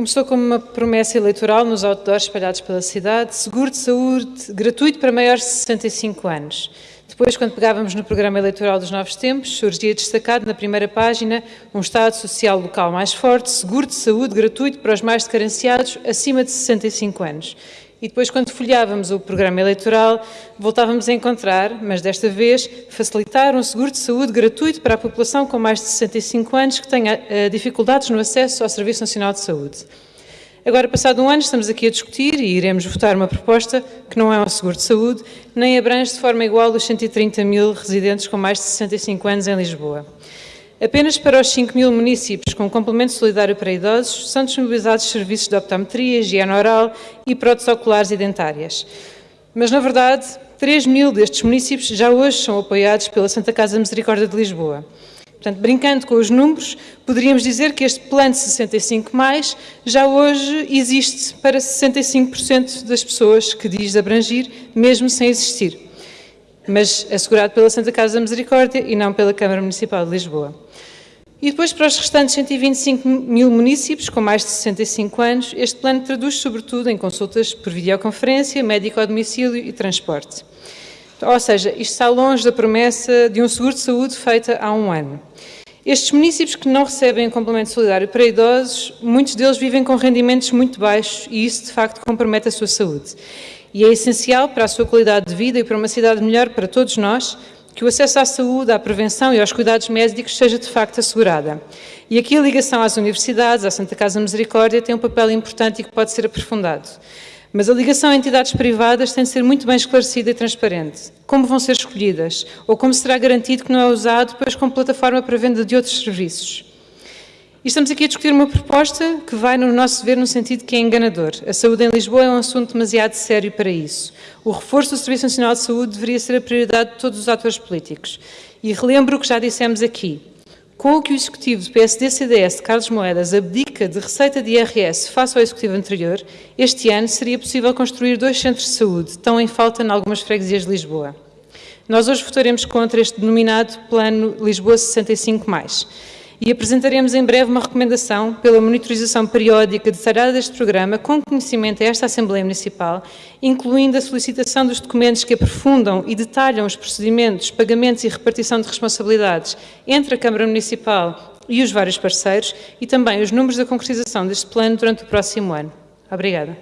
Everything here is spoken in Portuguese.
Começou como uma promessa eleitoral nos outdoors espalhados pela cidade, seguro de saúde gratuito para maiores de 65 anos. Depois, quando pegávamos no programa eleitoral dos novos tempos, surgia destacado na primeira página um Estado Social local mais forte, seguro de saúde gratuito para os mais carenciados acima de 65 anos. E depois, quando folheávamos o programa eleitoral, voltávamos a encontrar, mas desta vez, facilitar um seguro de saúde gratuito para a população com mais de 65 anos que tenha uh, dificuldades no acesso ao Serviço Nacional de Saúde. Agora, passado um ano, estamos aqui a discutir e iremos votar uma proposta que não é um seguro de saúde, nem abrange de forma igual os 130 mil residentes com mais de 65 anos em Lisboa. Apenas para os 5 mil municípios com complemento solidário para idosos são disponibilizados serviços de optometria, higiene oral e próteses oculares e dentárias. Mas, na verdade, 3 mil destes municípios já hoje são apoiados pela Santa Casa Misericórdia de Lisboa. Portanto, brincando com os números, poderíamos dizer que este plano de 65 mais já hoje existe para 65% das pessoas que diz abrangir, mesmo sem existir mas assegurado pela Santa Casa Misericórdia e não pela Câmara Municipal de Lisboa. E depois, para os restantes 125 mil municípios com mais de 65 anos, este plano traduz sobretudo em consultas por videoconferência, médico ao domicílio e transporte. Ou seja, isto está longe da promessa de um seguro de saúde feita há um ano. Estes municípios que não recebem complemento solidário para idosos, muitos deles vivem com rendimentos muito baixos e isso, de facto, compromete a sua saúde. E é essencial para a sua qualidade de vida e para uma cidade melhor para todos nós que o acesso à saúde, à prevenção e aos cuidados médicos seja de facto assegurada. E aqui a ligação às universidades, à Santa Casa Misericórdia, tem um papel importante e que pode ser aprofundado. Mas a ligação a entidades privadas tem de ser muito bem esclarecida e transparente. Como vão ser escolhidas? Ou como será garantido que não é usado depois como plataforma para venda de outros serviços? E estamos aqui a discutir uma proposta que vai, no nosso ver, no sentido que é enganador. A saúde em Lisboa é um assunto demasiado sério para isso. O reforço do Serviço Nacional de Saúde deveria ser a prioridade de todos os atores políticos. E relembro o que já dissemos aqui. Com o que o Executivo do PSD-CDS, Carlos Moedas, abdica de receita de IRS face ao Executivo anterior, este ano seria possível construir dois centros de saúde, tão em falta em algumas freguesias de Lisboa. Nós hoje votaremos contra este denominado Plano Lisboa 65+. E apresentaremos em breve uma recomendação pela monitorização periódica detalhada deste programa com conhecimento a esta Assembleia Municipal, incluindo a solicitação dos documentos que aprofundam e detalham os procedimentos, pagamentos e repartição de responsabilidades entre a Câmara Municipal e os vários parceiros e também os números da concretização deste plano durante o próximo ano. Obrigada.